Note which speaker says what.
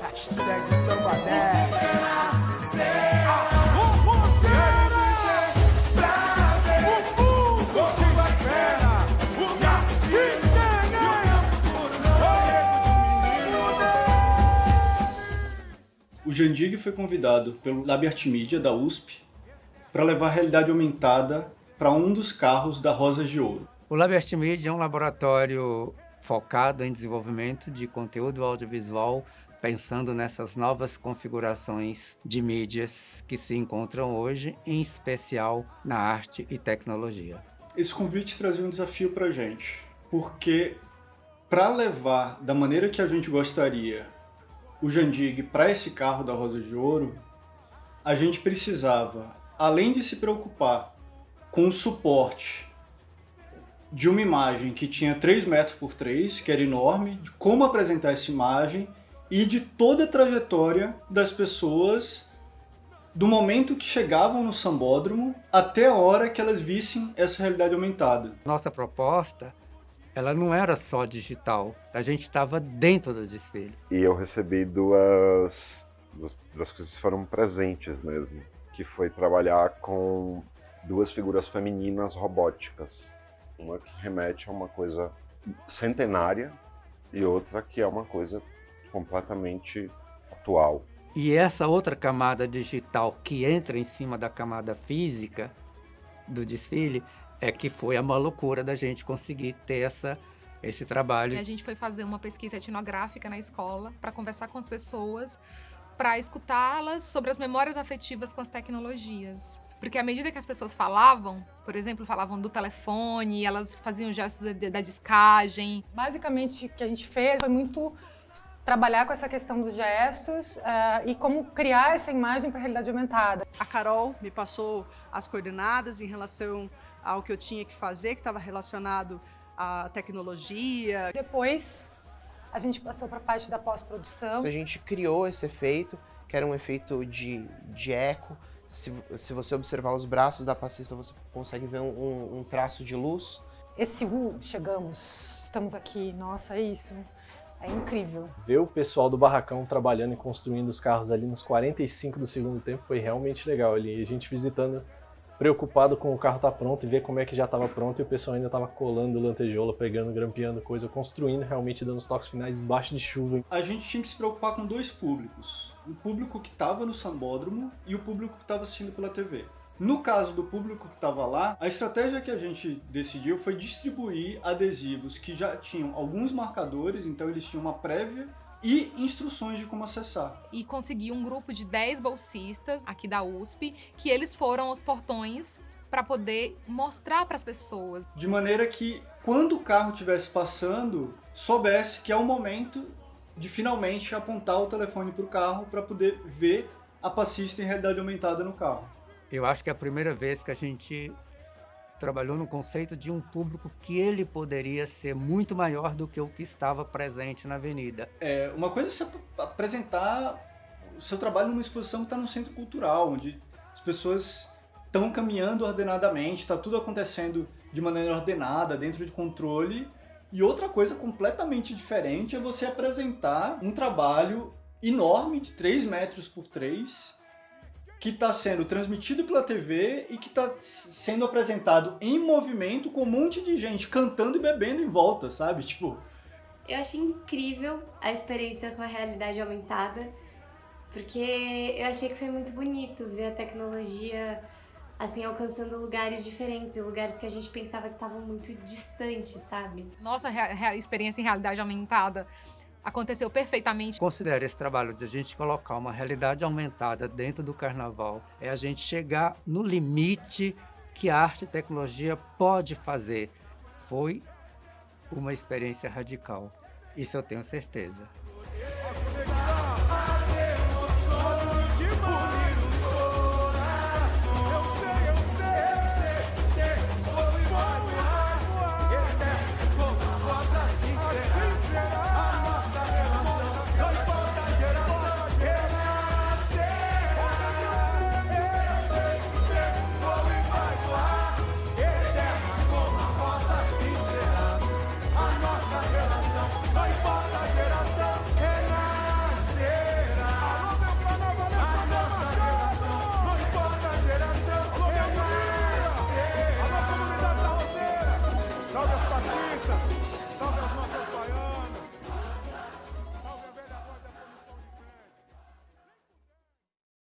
Speaker 1: Hashtag samba 10.
Speaker 2: O Jandig foi convidado pelo Lab Art Media da USP para levar a realidade aumentada para um dos carros da Rosas de Ouro.
Speaker 3: O Lab Art Media é um laboratório focado em desenvolvimento de conteúdo audiovisual, pensando nessas novas configurações de mídias que se encontram hoje, em especial na arte e tecnologia.
Speaker 2: Esse convite trazia um desafio para a gente, porque para levar da maneira que a gente gostaria o Jandig para esse carro da Rosa de Ouro, a gente precisava, além de se preocupar com o suporte de uma imagem que tinha 3 metros por 3, que era enorme, de como apresentar essa imagem e de toda a trajetória das pessoas do momento que chegavam no sambódromo até a hora que elas vissem essa realidade aumentada.
Speaker 3: Nossa proposta, ela não era só digital, a gente estava dentro do desfile.
Speaker 4: E eu recebi duas, duas coisas que foram presentes mesmo, que foi trabalhar com duas figuras femininas robóticas. Uma que remete a uma coisa centenária e outra que é uma coisa completamente atual.
Speaker 3: E essa outra camada digital que entra em cima da camada física do desfile é que foi uma loucura da gente conseguir ter essa, esse trabalho.
Speaker 5: A gente foi fazer uma pesquisa etnográfica na escola para conversar com as pessoas, para escutá-las sobre as memórias afetivas com as tecnologias. Porque à medida que as pessoas falavam, por exemplo, falavam do telefone, elas faziam gestos da discagem.
Speaker 6: Basicamente, o que a gente fez foi muito trabalhar com essa questão dos gestos uh, e como criar essa imagem para a realidade aumentada.
Speaker 7: A Carol me passou as coordenadas em relação ao que eu tinha que fazer, que estava relacionado à tecnologia.
Speaker 6: Depois, a gente passou para a parte da pós-produção.
Speaker 8: A gente criou esse efeito, que era um efeito de, de eco. Se, se você observar os braços da passista, você consegue ver um, um, um traço de luz.
Speaker 6: Esse U, chegamos, estamos aqui, nossa, é isso. É incrível.
Speaker 9: Ver o pessoal do barracão trabalhando e construindo os carros ali nos 45 do segundo tempo foi realmente legal ali. A gente visitando, preocupado com o carro estar tá pronto e ver como é que já estava pronto e o pessoal ainda estava colando lantejola, pegando, grampeando coisa, construindo, realmente dando os toques finais embaixo de chuva.
Speaker 2: A gente tinha que se preocupar com dois públicos. O público que estava no sambódromo e o público que estava assistindo pela TV. No caso do público que estava lá, a estratégia que a gente decidiu foi distribuir adesivos que já tinham alguns marcadores, então eles tinham uma prévia e instruções de como acessar.
Speaker 5: E consegui um grupo de 10 bolsistas aqui da USP, que eles foram aos portões para poder mostrar para as pessoas.
Speaker 2: De maneira que, quando o carro estivesse passando, soubesse que é o momento de finalmente apontar o telefone para o carro para poder ver a passista em realidade aumentada no carro.
Speaker 3: Eu acho que é a primeira vez que a gente trabalhou no conceito de um público que ele poderia ser muito maior do que o que estava presente na avenida.
Speaker 2: É, uma coisa é você apresentar o seu trabalho numa exposição que está no centro cultural, onde as pessoas estão caminhando ordenadamente, está tudo acontecendo de maneira ordenada, dentro de controle. E outra coisa completamente diferente é você apresentar um trabalho enorme de 3 metros por 3 que está sendo transmitido pela TV e que está sendo apresentado em movimento com um monte de gente cantando e bebendo em volta, sabe? Tipo...
Speaker 10: Eu achei incrível a experiência com a realidade aumentada, porque eu achei que foi muito bonito ver a tecnologia assim, alcançando lugares diferentes, lugares que a gente pensava que estavam muito distantes, sabe?
Speaker 5: Nossa experiência em realidade aumentada aconteceu perfeitamente.
Speaker 3: Considero esse trabalho de a gente colocar uma realidade aumentada dentro do carnaval, é a gente chegar no limite que a arte e tecnologia pode fazer. Foi uma experiência radical, isso eu tenho certeza.